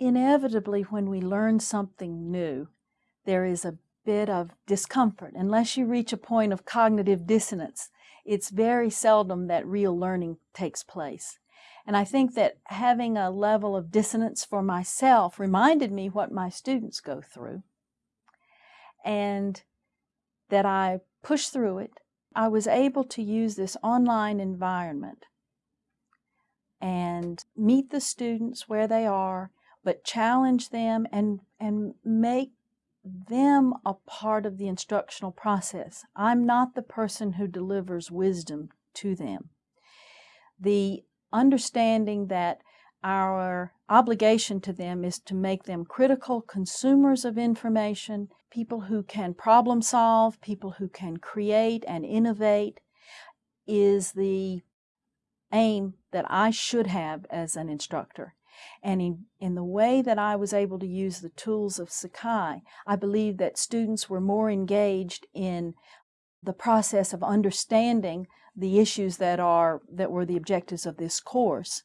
inevitably, when we learn something new, there is a bit of discomfort. Unless you reach a point of cognitive dissonance, it's very seldom that real learning takes place. And I think that having a level of dissonance for myself reminded me what my students go through and that I pushed through it. I was able to use this online environment and meet the students where they are, but challenge them and, and make them a part of the instructional process. I'm not the person who delivers wisdom to them. The understanding that our obligation to them is to make them critical consumers of information, people who can problem solve, people who can create and innovate, is the aim that I should have as an instructor. And in, in the way that I was able to use the tools of Sakai, I believe that students were more engaged in the process of understanding the issues that are that were the objectives of this course